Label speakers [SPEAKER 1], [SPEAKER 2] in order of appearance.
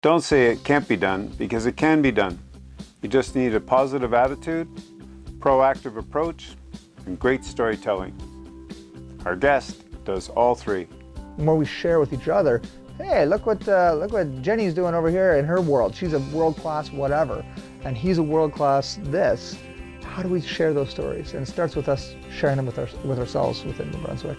[SPEAKER 1] Don't say it can't be done because it can be done. You just need a positive attitude, proactive approach, and great storytelling. Our guest does all three.
[SPEAKER 2] The more we share with each other, hey, look what uh, look what Jenny's doing over here in her world. She's a world class whatever, and he's a world class this. How do we share those stories? And it starts with us sharing them with our, with ourselves within New Brunswick.